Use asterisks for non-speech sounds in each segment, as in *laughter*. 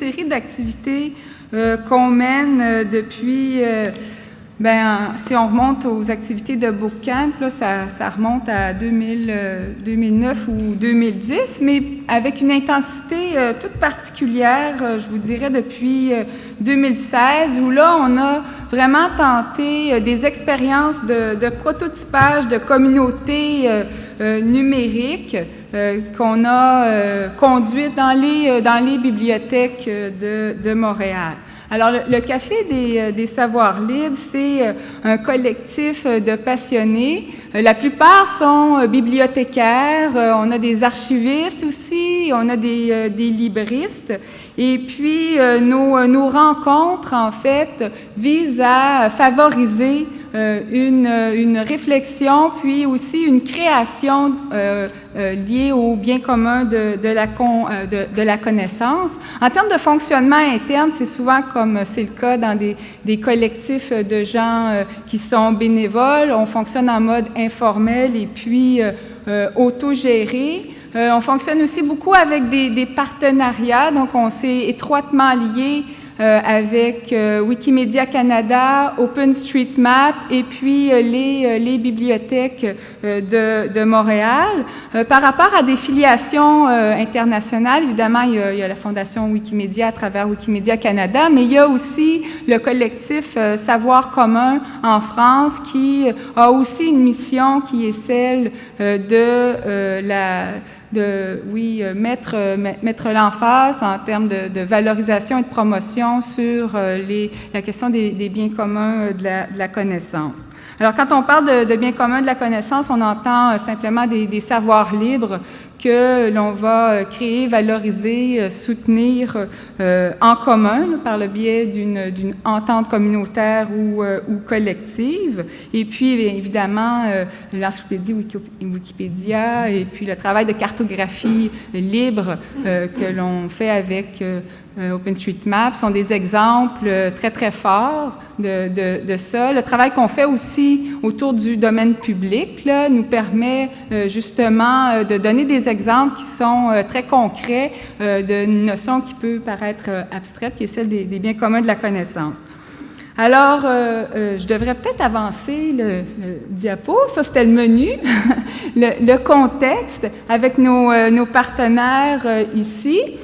série d'activités qu'on mène depuis ben, si on remonte aux activités de bootcamp, là, ça, ça remonte à 2000, 2009 euh, ou 2010, mais avec une intensité euh, toute particulière, euh, je vous dirais depuis 2016, où là, on a vraiment tenté des expériences de, de, prototypage de communautés numériques qu'on a conduites dans les, dans les bibliothèques de, de Montréal. Alors, le, Café des, euh, des, Savoirs Libres, c'est euh, un collectif euh, de passionnés. La plupart sont bibliothécaires, on a des archivistes aussi, on a des, des libristes. Et puis, nos, nos rencontres, en fait, visent à favoriser une, une, réflexion, puis aussi une création euh, euh, liée au bien commun de, la, con, de, la connaissance. En termes de fonctionnement interne, c'est souvent comme c'est le cas dans des, des collectifs de gens qui sont bénévoles. On fonctionne en mode informel et puis autogéré. on fonctionne aussi beaucoup avec des, des partenariats, donc on s'est étroitement lié euh, avec euh, Wikimedia Canada, OpenStreetMap et puis euh, les, les, bibliothèques de, de, Montréal. par rapport à des filiations internationales, évidemment, il y, a, il y, a, la Fondation Wikimedia à travers Wikimedia Canada, mais il y a aussi le collectif Savoir commun en France qui a aussi une mission qui est celle de la de, oui, euh, mettre, euh, mettre l'emphase en termes de, valorisation et de promotion sur euh, les, la question des, des biens communs de la, de la, connaissance. Alors, quand on parle de, de, biens communs de la connaissance, on entend simplement des, des savoirs libres que l'on va euh, créer, valoriser, euh, soutenir euh, en commun par le biais d'une entente communautaire ou, ou, collective. Et puis, évidemment, l'encyclopédie Wikipédia et puis le travail de cartographie libre que l'on fait avec euh, OpenStreetMap sont des exemples euh, très, très forts de, ça. Le travail qu'on fait aussi autour du domaine public là, nous permet euh, justement de donner des exemples qui sont très concrets d'une notion qui peut paraître abstraite, qui est celle des, biens communs de la connaissance. Alors, je devrais peut-être avancer le, diapo. Ça, c'était le menu, *laughs* le, contexte avec nos partenaires ici.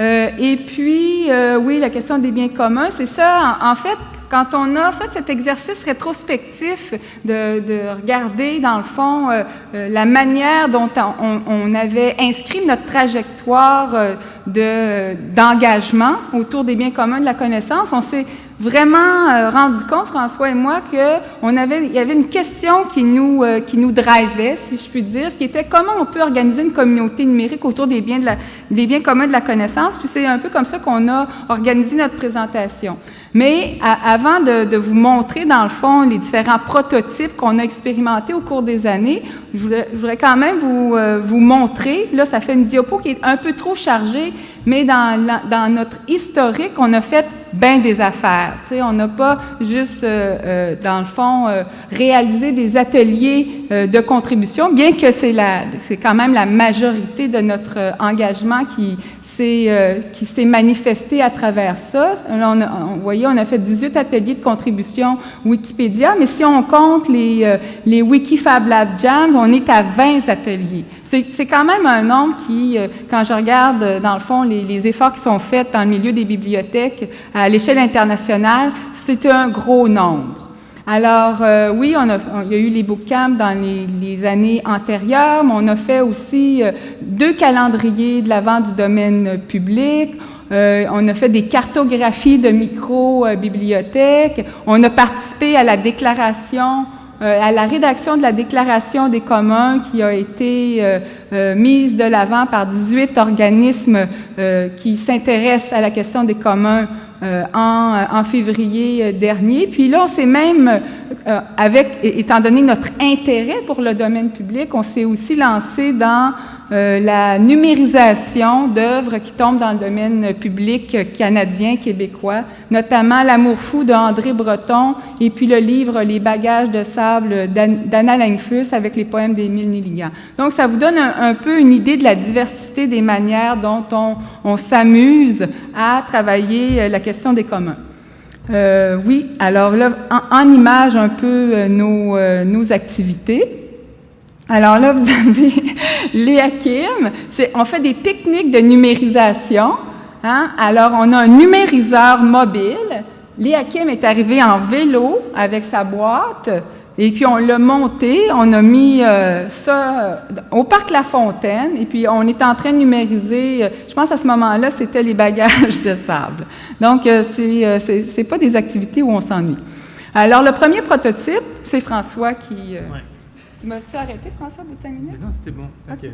Euh, et puis, euh, oui, la question des biens communs, c'est ça. En, fait, quand on a fait cet exercice rétrospectif de, de regarder, dans le fond, euh, la manière dont on, on, avait inscrit notre trajectoire d'engagement autour des biens communs de la connaissance, on s'est vraiment euh, rendu compte, François et moi, qu'on avait, il y avait une question qui nous, euh, qui nous drivait, si je puis dire, qui était comment on peut organiser une communauté numérique autour des biens, de la, des biens communs de la connaissance. Puis c'est un peu comme ça qu'on a organisé notre présentation. Mais avant de, de, vous montrer, dans le fond, les différents prototypes qu'on a expérimentés au cours des années, je voudrais, je voudrais quand même vous, euh, vous montrer, là, ça fait une diapo qui est un peu trop chargée, mais dans, notre historique, on a fait bien des affaires. On n'a pas juste, euh, euh, dans le fond, euh, réalisé des ateliers de contribution, bien que c'est quand même la majorité de notre engagement qui euh, qui s'est manifesté à travers ça. vous voyez, on a fait 18 ateliers de contribution Wikipédia, mais si on compte les, euh, les Wikifab Lab Jams, on est à 20 ateliers. C'est quand même un nombre qui, euh, quand je regarde, euh, dans le fond, les, efforts qui sont faits dans le milieu des bibliothèques à l'échelle internationale, c'est un gros nombre. Alors, euh, oui, on a, il y a eu les bootcamps dans les, les, années antérieures, mais on a fait aussi euh, deux calendriers de l'avant du domaine public. Euh, on a fait des cartographies de micro-bibliothèques. On a participé à la déclaration euh, à la rédaction de la Déclaration des communs qui a été euh, euh, mise de l'avant par 18 organismes qui s'intéressent à la question des communs euh, en, en, février dernier. Puis là, on s'est même, euh, avec, étant donné notre intérêt pour le domaine public, on s'est aussi lancé dans euh, la numérisation d'œuvres qui tombent dans le domaine public canadien, québécois, notamment L'amour fou de André Breton et puis le livre Les bagages de sable d'Anna Langfus avec les poèmes d'Émile Nilligan. Donc, ça vous donne un, peu une idée de la diversité des manières dont on, s'amuse à travailler la question des communs. Euh, oui, alors là, en, image un peu euh, euh, nos, activités. Alors là, vous avez *laughs* Léa Kim. On fait des pique-niques de numérisation. Hein? Alors, on a un numériseur mobile. Léa Kim est arrivée en vélo avec sa boîte. Et puis on l'a monté, on a mis euh, ça euh, au parc La Fontaine, et puis on est en train de numériser, euh, je pense à ce moment-là, c'était les bagages de sable. Donc, c'est c'est pas des activités où on s'ennuie. Alors, le premier prototype, c'est François qui... Tu m'as-tu arrêté, François, au bout de cinq minutes? non, c'était bon, ok.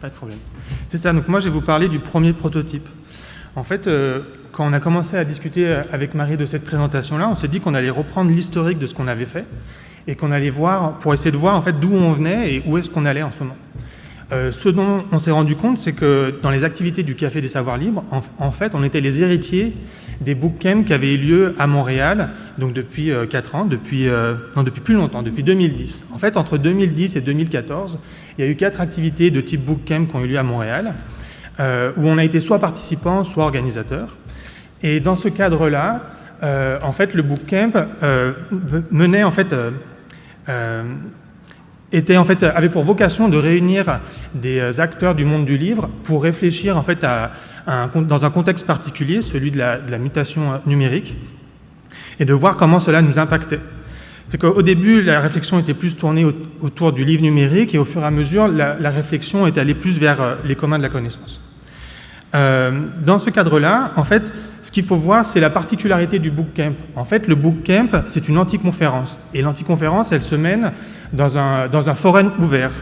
Pas de problème. C'est ça, donc moi, je vais vous parler du premier prototype. En fait, quand on a commencé à discuter avec Marie de cette présentation-là, on s'est dit qu'on allait reprendre l'historique de ce qu'on avait fait, et qu'on allait voir pour essayer de voir en fait d'où on venait et où est-ce qu'on allait en ce moment. Euh, ce dont on s'est rendu compte, c'est que dans les activités du Café des Savoirs Libres, en, fait, on était les héritiers des bootcamps qui avaient eu lieu à Montréal, donc depuis 4 euh, ans, depuis, euh, non, depuis plus longtemps, depuis 2010. En fait, entre 2010 et 2014, il y a eu quatre activités de type bootcamp qui ont eu lieu à Montréal, où on a été soit participant, soit organisateur. Et dans ce cadre-là, en fait, le bootcamp menait en fait euh, était en fait, avait pour vocation de réunir des euh, acteurs du monde du livre pour réfléchir en fait à, dans un contexte particulier, celui de la, mutation euh, numérique, et de voir comment cela nous impactait. C'est qu'au début, la réflexion était plus tournée autour du livre numérique, et au fur et à mesure, la, réflexion est allée plus vers les communs de la connaissance. Euh, dans ce cadre-là, en fait, ce qu'il faut voir, c'est la particularité du bootcamp. En fait, le bootcamp, c'est une anticonférence. Et l'anticonférence, elle se mène dans un, dans un forum ouvert.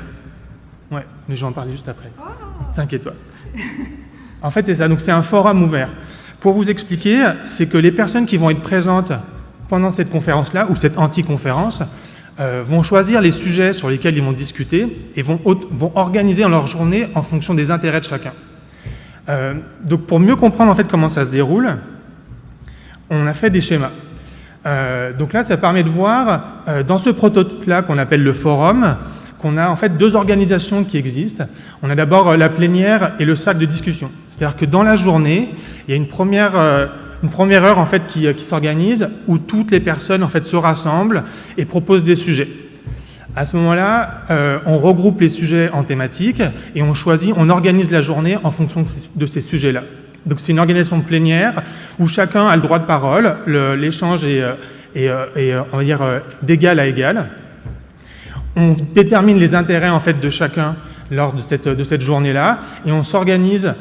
Ouais, mais je vais en parler juste après. T'inquiète pas. *laughs* En fait, c'est ça. Donc, c'est un forum ouvert. Pour vous expliquer, c'est que les personnes qui vont être présentes pendant cette conférence-là, ou cette anticonférence, euh, vont choisir les sujets sur lesquels ils vont discuter et vont, vont organiser leur journée en fonction des intérêts de chacun. Euh, donc pour mieux comprendre en fait comment ça se déroule, on a fait des schémas. Euh, donc là, ça permet de voir euh, dans ce prototype-là qu'on appelle le forum, qu'on a en fait deux organisations qui existent. On a d'abord la plénière et le sac de discussion. C'est-à-dire que dans la journée, il y a une première, heure en fait qui, qui s'organise où toutes les personnes en fait se rassemblent et proposent des sujets. À ce moment-là, euh, on regroupe les sujets en thématiques et on choisit, on organise la journée en fonction de ces sujets-là. Donc c'est une organisation plénière où chacun a le droit de parole, l'échange est, euh, euh, on va dire, d'égal à égal. On détermine les intérêts en fait de chacun lors de cette, de cette journée-là et on s'organise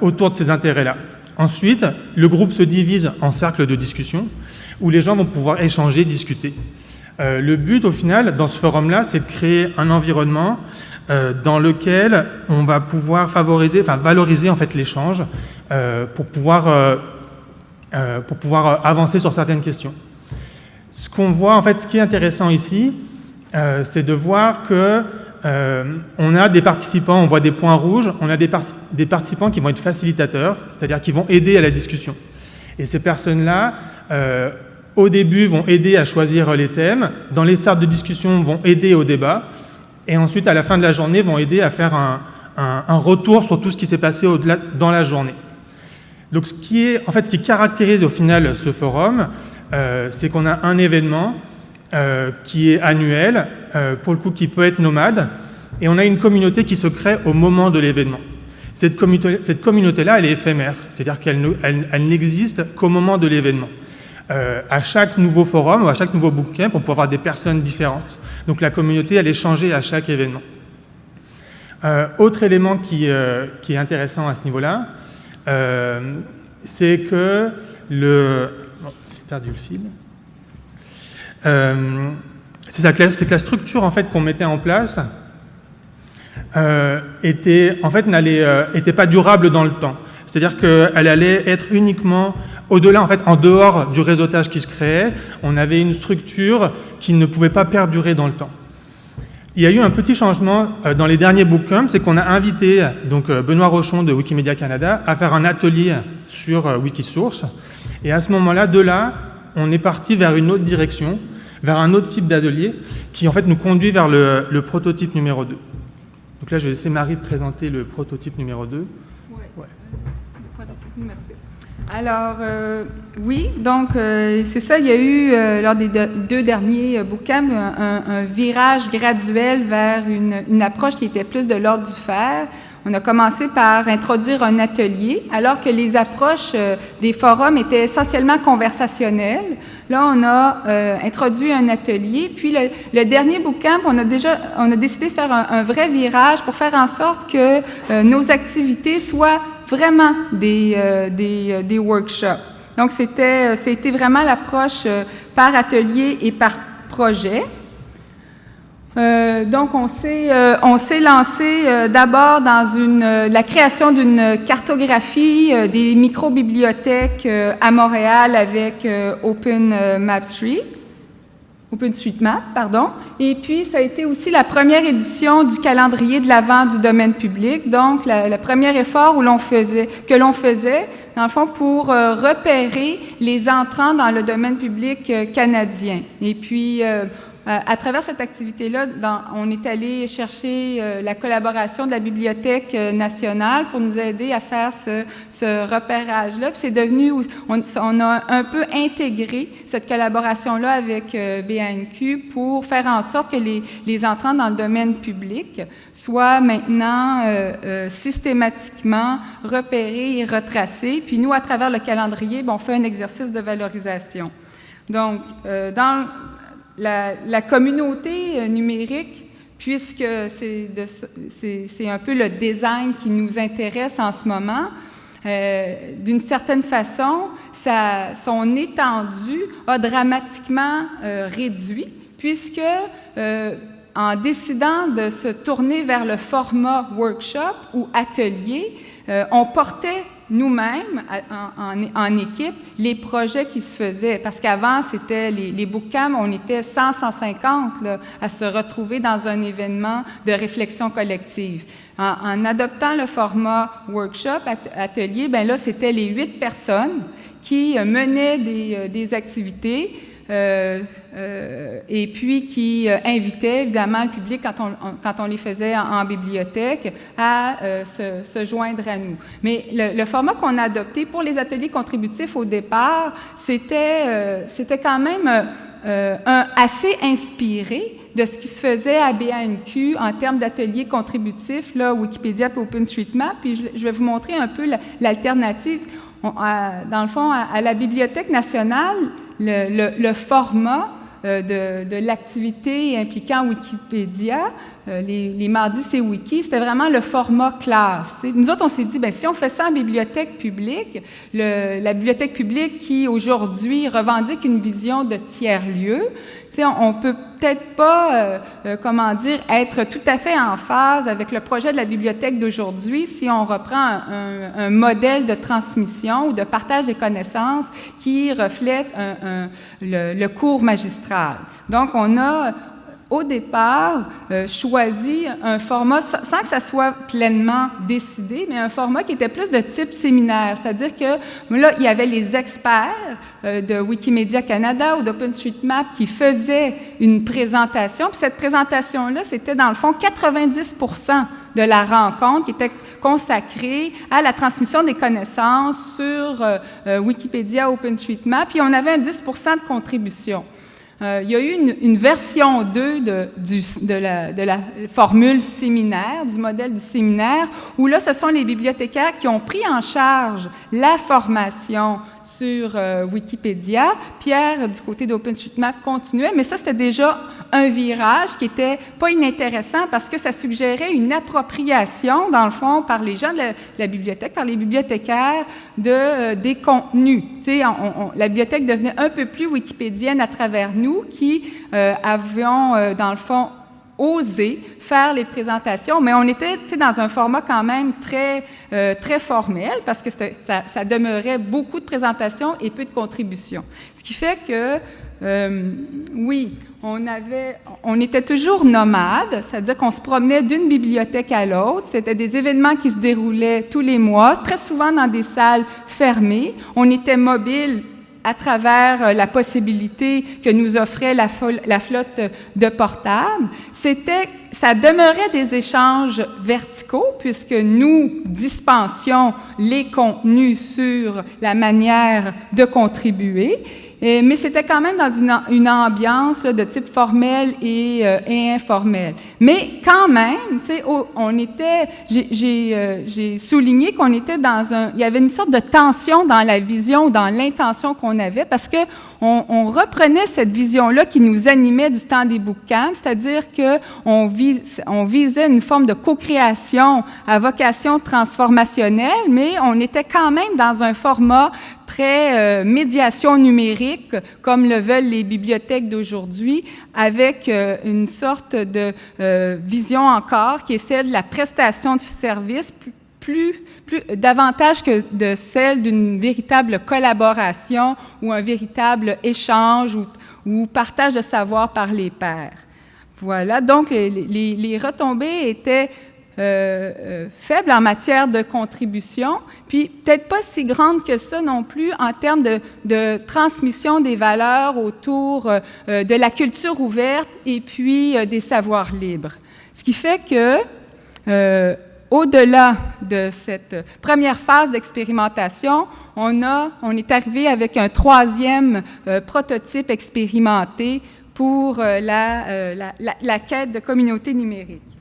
autour de ces intérêts-là. Ensuite, le groupe se divise en cercles de discussion où les gens vont pouvoir échanger, discuter. Euh, le but, au final, dans ce forum-là, c'est de créer un environnement euh, dans lequel on va pouvoir favoriser, enfin valoriser en fait l'échange euh, pour pouvoir pour pouvoir avancer sur certaines questions. Ce qu'on voit, en fait, ce qui est intéressant ici, c'est de voir que on a des participants, on voit des points rouges, on a des, des participants qui vont être facilitateurs, c'est-à-dire qui vont aider à la discussion. Et ces personnes-là au début, vont aider à choisir les thèmes, dans les salles de discussion, vont aider au débat, et ensuite, à la fin de la journée, vont aider à faire un, retour sur tout ce qui s'est passé dans la journée. Donc, ce qui, est, en fait, qui caractérise au final ce forum, euh, c'est qu'on a un événement euh, qui est annuel, euh, pour le coup qui peut être nomade, et on a une communauté qui se crée au moment de l'événement. Cette communauté-là, elle est éphémère, c'est-à-dire qu'elle n'existe qu'au moment de l'événement. Euh, à chaque nouveau forum ou à chaque nouveau bootcamp, on peut avoir des personnes différentes. Donc la communauté, elle est changée à chaque événement. Euh, autre élément qui, euh, qui, est intéressant à ce niveau-là, c'est que le... Oh, perdu le fil. c'est que la structure en fait, qu'on mettait en place était, en fait, n'était pas durable dans le temps. C'est-à-dire qu'elle allait être uniquement au-delà, en fait, en dehors du réseautage qui se créait, on avait une structure qui ne pouvait pas perdurer dans le temps. il y a eu un petit changement euh, dans les derniers bookcamps, c'est qu'on a invité donc, euh, Benoît Rochon de Wikimedia Canada à faire un atelier sur euh, Wikisource. Et à ce moment-là, de là, on est parti vers une autre direction, vers un autre type d'atelier, qui en fait nous conduit vers le, le, prototype numéro 2. Donc là, je vais laisser Marie présenter le prototype numéro 2. Ouais. ouais. Alors, euh, oui, donc euh, c'est ça, il y a eu, euh, lors des deux derniers bootcamps, un, virage graduel vers une, approche qui était plus de l'ordre du faire. On a commencé par introduire un atelier, alors que les approches des forums étaient essentiellement conversationnelles. Là, on a introduit un atelier. Puis le, dernier bootcamp, on a déjà, on a décidé de faire un vrai virage pour faire en sorte que nos activités soient vraiment des, euh, des, euh, des, workshops. Donc, c'était, c'était euh, vraiment l'approche par atelier et par projet. Donc, on s'est, lancé d'abord dans une, la création d'une cartographie des micro-bibliothèques à Montréal avec Open Map Street. OpenStreetMap, pardon. Et puis, ça a été aussi la première édition du calendrier de l'avant du domaine public, donc le premier effort où faisait, que l'on faisait, dans le fond, pour euh, repérer les entrants dans le domaine public euh, canadien. Et puis, euh, euh, à travers cette activité-là, on est allé chercher euh, la collaboration de la Bibliothèque euh, nationale pour nous aider à faire ce, repérage-là. Puis c'est devenu, on, a un peu intégré cette collaboration-là avec BANQ pour faire en sorte que les, entrants dans le domaine public soient maintenant systématiquement repérés et retracés. Puis nous, à travers le calendrier, on fait un exercice de valorisation. Donc, dans la, communauté euh, numérique, puisque c'est un peu le design qui nous intéresse en ce moment, euh, d'une certaine façon, son étendue a dramatiquement euh, réduit, puisque en décidant de se tourner vers le format workshop ou atelier, on portait nous-mêmes, en, équipe, les projets qui se faisaient. Parce qu'avant, c'était les, les on était 100, 150 là, à se retrouver dans un événement de réflexion collective. En, adoptant le format workshop, atelier, ben là, c'était les huit personnes qui euh, menaient des, euh, activités et puis qui euh, invitait évidemment le public, quand on, quand on les faisait en, bibliothèque, à euh, se, joindre à nous. Mais le, format qu'on a adopté pour les ateliers contributifs au départ, c'était quand même assez inspiré de ce qui se faisait à BANQ en termes d'ateliers contributifs, là, Wikipédia et OpenStreetMap, puis je, vais vous montrer un peu l'alternative. dans le fond, à la Bibliothèque nationale, le, format euh, de l'activité impliquant Wikipédia, euh, les, mardis c'est Wiki, c'était vraiment le format classe. Nous autres, on s'est dit, ben, si on fait ça en bibliothèque publique, la bibliothèque publique qui aujourd'hui revendique une vision de tiers-lieu, on, on peut peut-être pas, euh, euh, comment dire, être tout à fait en phase avec le projet de la bibliothèque d'aujourd'hui si on reprend un, modèle de transmission ou de partage des connaissances qui reflète le, le cours magistral. Donc, on a au départ, euh, choisi un format, sans que ça soit pleinement décidé, mais un format qui était plus de type séminaire. C'est-à-dire que là, il y avait les experts euh, de Wikimedia Canada ou d'OpenStreetMap qui faisaient une présentation. Puis cette présentation-là, c'était dans le fond 90% de la rencontre qui était consacrée à la transmission des connaissances sur euh, euh Wikipédia, OpenStreetMap. Puis on avait un 10% de contribution. Euh, il y a eu une, version 2 de, du, de, la, de, la, formule séminaire, du modèle du séminaire, où là, ce sont les bibliothécaires qui ont pris en charge la formation sur euh, Wikipédia. Pierre, du côté d'OpenStreetMap, continuait, mais ça, c'était déjà un virage qui était pas inintéressant parce que ça suggérait une appropriation, dans le fond, par les gens de la, bibliothèque, par les bibliothécaires, de, euh, des contenus. On, on, la bibliothèque devenait un peu plus wikipédienne à travers nous qui euh, avions, dans le fond, osé faire les présentations, mais on était dans un format quand même très, euh, très formel parce que ça, demeurait beaucoup de présentations et peu de contributions. Ce qui fait que, euh, oui, on, avait, on était toujours nomade, c'est-à-dire qu'on se promenait d'une bibliothèque à l'autre. C'était des événements qui se déroulaient tous les mois, très souvent dans des salles fermées. On était mobile à travers euh, la possibilité que nous offrait la, flotte de portables, c'était, ça demeurait des échanges verticaux puisque nous dispensions les contenus sur la manière de contribuer mais c'était quand même dans une, ambiance de type formel et, euh, informel. Mais quand même, sais, on était, euh, j'ai souligné qu'on était dans un, il y avait une sorte de tension dans la vision, dans l'intention qu'on avait, parce que on, reprenait cette vision-là qui nous animait du temps des bootcamps, c'est-à-dire que on, vis, on visait une forme de co-création à vocation transformationnelle, mais on était quand même dans un format très euh, médiation numérique, comme le veulent les bibliothèques d'aujourd'hui, avec euh, une sorte de euh, vision encore qui est celle de la prestation du service plus, plus, davantage que de celle d'une véritable collaboration ou un véritable échange ou, partage de savoir par les pairs. Voilà, donc les retombées étaient euh, euh, faible en matière de contribution, puis peut-être pas si grande que ça non plus en termes de, transmission des valeurs autour euh, de la culture ouverte et puis des savoirs libres. Ce qui fait que, au-delà de cette première phase d'expérimentation, on, a, on est arrivé avec un troisième prototype expérimenté pour la, la quête de communauté numérique.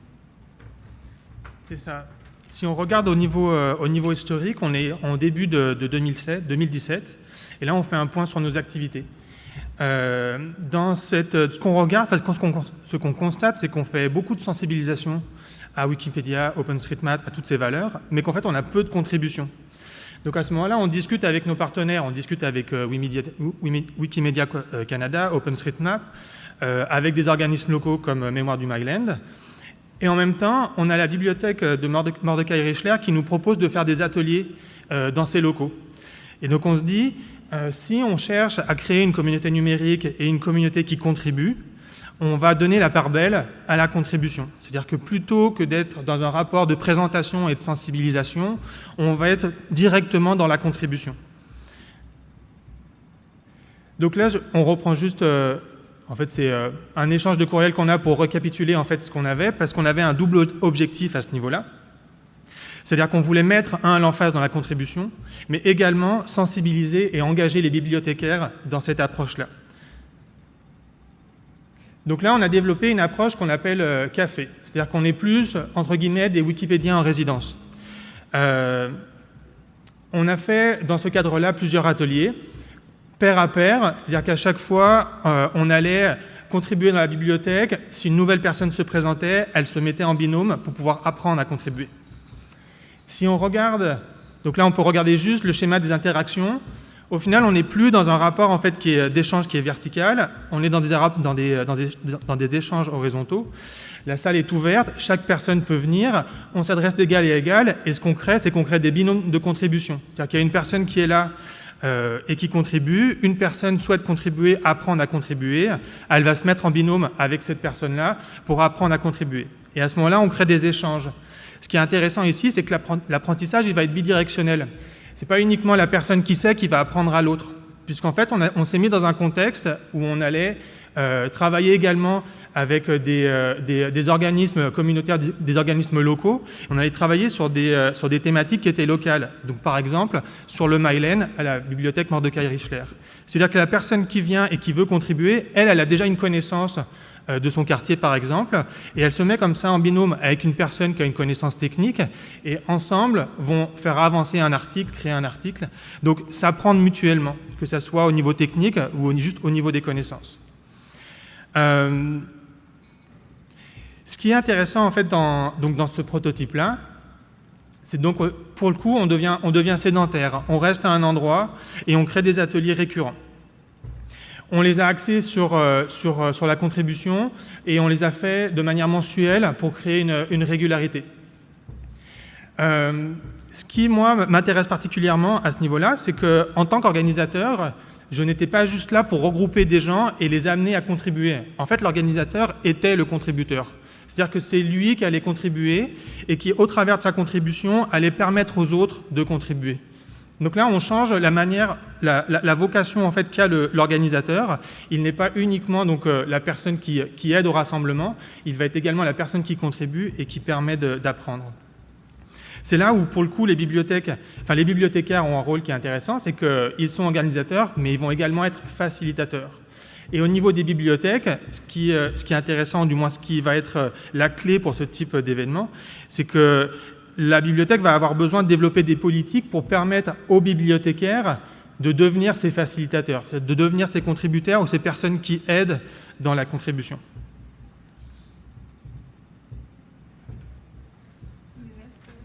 C'est ça. Si on regarde au niveau, euh, au niveau historique, on est en début de, 2007, 2017, et là on fait un point sur nos activités. Euh, dans cette, ce qu'on regarde, ce qu'on constate, c'est qu'on fait beaucoup de sensibilisation à Wikipédia, OpenStreetMap, à toutes ces valeurs, mais qu'en fait on a peu de contributions. Donc à ce moment-là, on discute avec nos partenaires, on discute avec euh, Wikimedia, Canada, OpenStreetMap, avec des organismes locaux comme Mémoire du Myland, et en même temps, on a la bibliothèque de Mordecai Richler qui nous propose de faire des ateliers euh, dans ces locaux. Et donc on se dit, euh, si on cherche à créer une communauté numérique et une communauté qui contribue, on va donner la part belle à la contribution. C'est-à-dire que plutôt que d'être dans un rapport de présentation et de sensibilisation, on va être directement dans la contribution. Donc là, on reprend juste euh, en fait, c'est euh, un échange de courriel qu'on a pour récapituler en fait ce qu'on avait, parce qu'on avait un double objectif à ce niveau-là. C'est-à-dire qu'on voulait mettre un l'emphase dans la contribution, mais également sensibiliser et engager les bibliothécaires dans cette approche-là. Donc là, on a développé une approche qu'on appelle euh, café, c'est-à-dire qu'on est plus, entre guillemets, des Wikipédiens en résidence. Euh, on a fait, dans ce cadre-là, plusieurs ateliers pair à pair, c'est-à-dire qu'à chaque fois, euh, on allait contribuer dans la bibliothèque. Si une nouvelle personne se présentait, elle se mettait en binôme pour pouvoir apprendre à contribuer. Si on regarde, donc là on peut regarder juste le schéma des interactions, au final on n'est plus dans un rapport en fait qui est d'échange qui est vertical, on est dans des, dans, des, dans, des, échanges horizontaux. La salle est ouverte, chaque personne peut venir, on s'adresse d'égal à égal, et ce qu'on crée, c'est qu'on crée des binômes de contribution. C'est-à-dire qu'il y a une personne qui est là euh, et qui contribue. Une personne souhaite contribuer, apprendre à contribuer. Elle va se mettre en binôme avec cette personne-là pour apprendre à contribuer. Et à ce moment-là, on crée des échanges. Ce qui est intéressant ici, c'est que l'apprentissage, il va être bidirectionnel. Ce n'est pas uniquement la personne qui sait qui va apprendre à l'autre, puisqu'en fait, on, s'est mis dans un contexte où on allait travailler également avec des, euh, des, organismes communautaires, des, organismes locaux. On allait travailler sur des, euh, thématiques qui étaient locales. Donc, par exemple, sur le Mylen, à la bibliothèque Mordecai Richler. C'est-à-dire que la personne qui vient et qui veut contribuer, elle, elle a déjà une connaissance de son quartier, par exemple, et elle se met comme ça en binôme avec une personne qui a une connaissance technique, et ensemble vont faire avancer un article, créer un article. Donc, s'apprendre mutuellement, que ce soit au niveau technique ou juste au niveau des connaissances. Euh, ce qui est intéressant en fait dans, donc dans ce prototype-là, c'est donc pour le coup on devient, on devient sédentaire, on reste à un endroit et on crée des ateliers récurrents. On les a axés sur, sur, sur la contribution et on les a fait de manière mensuelle pour créer une, une régularité. ce qui, moi, m'intéresse particulièrement à ce niveau-là, c'est qu'en tant qu'organisateur, je n'étais pas juste là pour regrouper des gens et les amener à contribuer. En fait, l'organisateur était le contributeur. C'est-à-dire que c'est lui qui allait contribuer et qui, au travers de sa contribution, allait permettre aux autres de contribuer. Donc là, on change la manière, la, vocation en fait qu'a l'organisateur. Il n'est pas uniquement donc euh, la personne qui, qui, aide au rassemblement, il va être également la personne qui contribue et qui permet d'apprendre. C'est là où, pour le coup, les bibliothèques, enfin les bibliothécaires ont un rôle qui est intéressant, c'est qu'ils sont organisateurs, mais ils vont également être facilitateurs. Et au niveau des bibliothèques, ce qui, euh, ce qui est intéressant, du moins ce qui va être euh, la clé pour ce type d'événement, c'est que la bibliothèque va avoir besoin de développer des politiques pour permettre aux bibliothécaires de devenir ces facilitateurs, de devenir ces contributeurs ou ces personnes qui aident dans la contribution.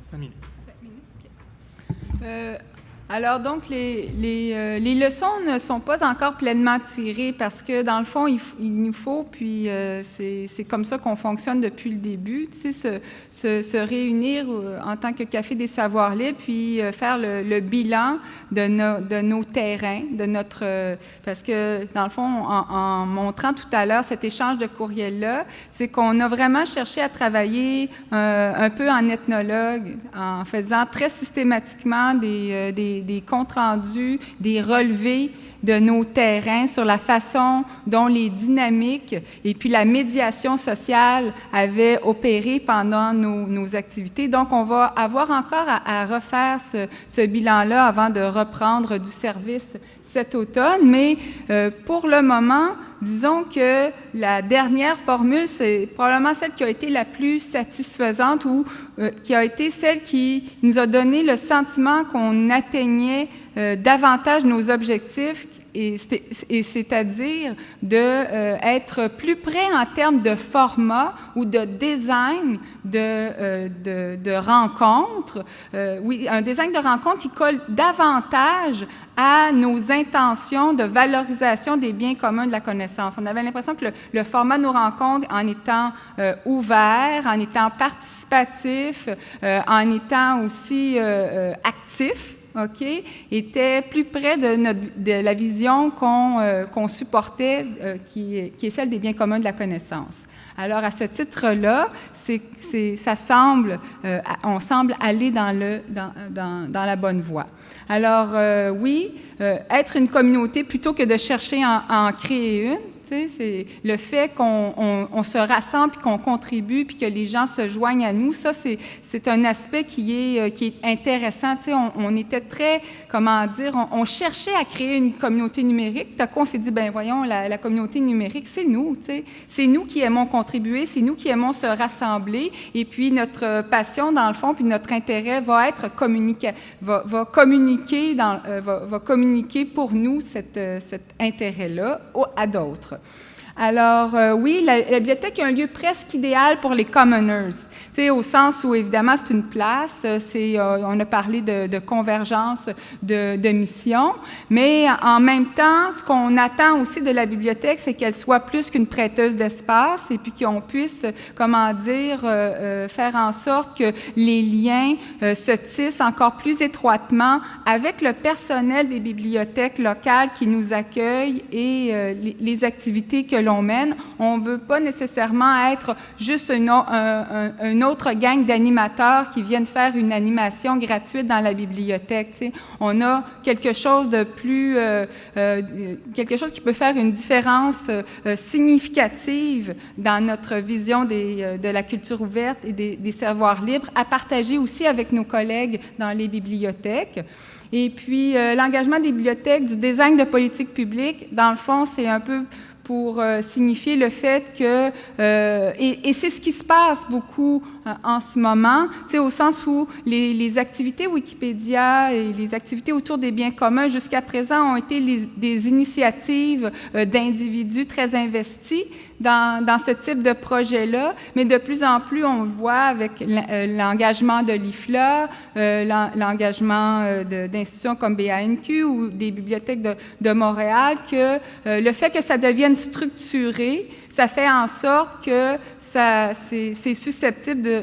Cinq minutes. Euh, alors donc, les, les, euh, les, leçons ne sont pas encore pleinement tirées parce que dans le fond, il, il nous faut, puis euh, c'est comme ça qu'on fonctionne depuis le début, tu sais, se, se, se, réunir euh, en tant que Café des Savoirs Libres, puis faire le, le bilan de, nos, de nos terrains, de notre... parce que dans le fond, en, en montrant tout à l'heure cet échange de courriels-là, c'est qu'on a vraiment cherché à travailler un peu en ethnologue, en faisant très systématiquement des, des des, comptes rendus, des relevés de nos terrains sur la façon dont les dynamiques et puis la médiation sociale avaient opéré pendant nos, activités. Donc, on va avoir encore à, refaire ce, bilan-là avant de reprendre du service cet automne, mais euh, pour le moment, disons que la dernière formule, c'est probablement celle qui a été la plus satisfaisante ou euh, qui a été celle qui nous a donné le sentiment qu'on atteignait euh, davantage nos objectifs et c'est-à-dire de euh, plus près en termes de format ou de design de, euh, de, rencontre. Euh, oui, un design de rencontre qui colle davantage à nos intentions de valorisation des biens communs de la connaissance. On avait l'impression que le, le, format de nos rencontres, en étant ouvert, en étant participatif, en étant aussi actif, OK, était plus près de, la vision qu'on euh, supportait, euh, qui, est celle des biens communs de la connaissance. Alors, à ce titre-là, ça semble, euh, on semble aller dans, le, dans, dans, dans la bonne voie. Alors, oui, être une communauté plutôt que de chercher à en créer une, c'est le fait qu'on on, se rassemble, puis qu'on contribue, puis que les gens se joignent à nous, ça, c'est un aspect qui est, euh, qui est intéressant. On, on était très, comment dire, on, cherchait à créer une communauté numérique. Tout à coup, on s'est dit, ben voyons, la, la communauté numérique, c'est nous. C'est nous qui aimons contribuer, c'est nous qui aimons se rassembler. Et puis, notre passion, dans le fond, puis notre intérêt va être communiqué, va, va communiquer, dans, euh, va, communiquer pour nous euh, cet intérêt-là à d'autres. but Alors, euh, oui, la, bibliothèque est un lieu presque idéal pour les commoners, au sens où, évidemment, c'est une place, c'est, euh, on a parlé de, de convergence de, de missions, mais en même temps, ce qu'on attend aussi de la bibliothèque, c'est qu'elle soit plus qu'une prêteuse d'espace et puis qu'on puisse, comment dire, euh, faire en sorte que les liens se tissent encore plus étroitement avec le personnel des bibliothèques locales qui nous accueillent et les, les activités que l'on mène. On ne veut pas nécessairement être juste une, un, autre gang d'animateurs qui viennent faire une animation gratuite dans la bibliothèque. On a quelque chose de plus, euh, euh, quelque chose qui peut faire une différence euh, significative dans notre vision de la culture ouverte et des, des savoirs libres, à partager aussi avec nos collègues dans les bibliothèques. Et puis, l'engagement des bibliothèques, du design de politique publique, dans le fond, c'est un peu pour euh, signifier le fait que, euh, et, c'est ce qui se passe beaucoup en ce moment, au sens où les, activités Wikipédia et les activités autour des biens communs jusqu'à présent ont été des initiatives euh, d'individus très investis dans, ce type de projet-là, mais de plus en plus, on voit avec euh, l'engagement de l'IFLA, euh, l'en- l'engagement euh, d'institutions comme BANQ ou des bibliothèques de, Montréal, que euh, le fait que ça devienne structuré, ça fait en sorte que c'est, susceptible de-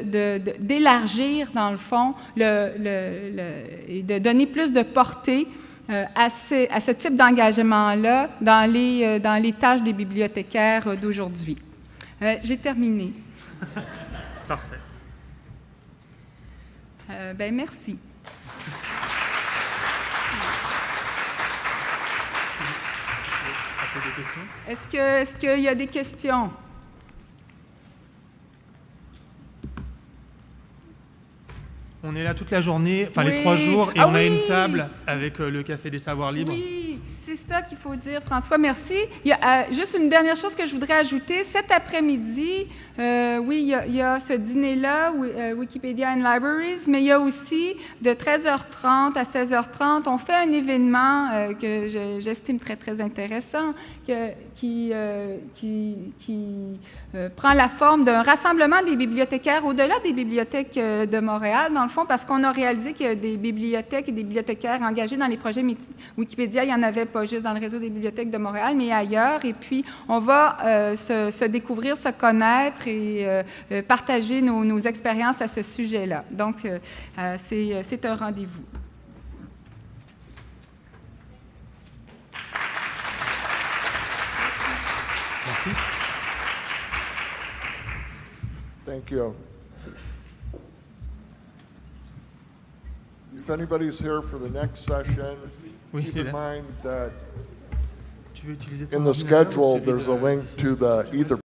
d'élargir, dans le fond, le, le- le- et de donner plus de portée euh, à, ce, à ce type d'engagement-là dans les, euh, dans les tâches des bibliothécaires euh, d'aujourd'hui. J'ai terminé. *laughs* Parfait. Ben, merci. Est-ce qu'il y a des questions? On est là toute la journée, enfin les trois jours, et Ah on a une table avec euh, le Café des Savoirs Libres. Oui, c'est ça qu'il faut dire, François. Merci. Il y a euh, juste une dernière chose que je voudrais ajouter. Cet après-midi, euh, oui, il y a, il y a ce dîner-là, Wi- Wikipedia and Libraries, mais il y a aussi de 13h30 à 16h30, on fait un événement que je- j'estime très, très intéressant, que- qui, qui, qui, prend la forme d'un rassemblement des bibliothécaires au-delà des bibliothèques de Montréal, dans le fond, parce qu'on a réalisé qu'il y a des bibliothèques et des bibliothécaires engagés dans les projets Wikipédia. Il n'y en avait pas juste dans le réseau des bibliothèques de Montréal, mais ailleurs. Et puis, on va euh, se, se découvrir, se connaître et euh, euh, partager nos, nos expériences à ce sujet-là. Donc, euh, c'est c'est un rendez-vous. Merci. Thank you. If anybody's here for the next session, Oui, keep in mind that Tu veux utiliser ton in the schedule, there's a link to the Ether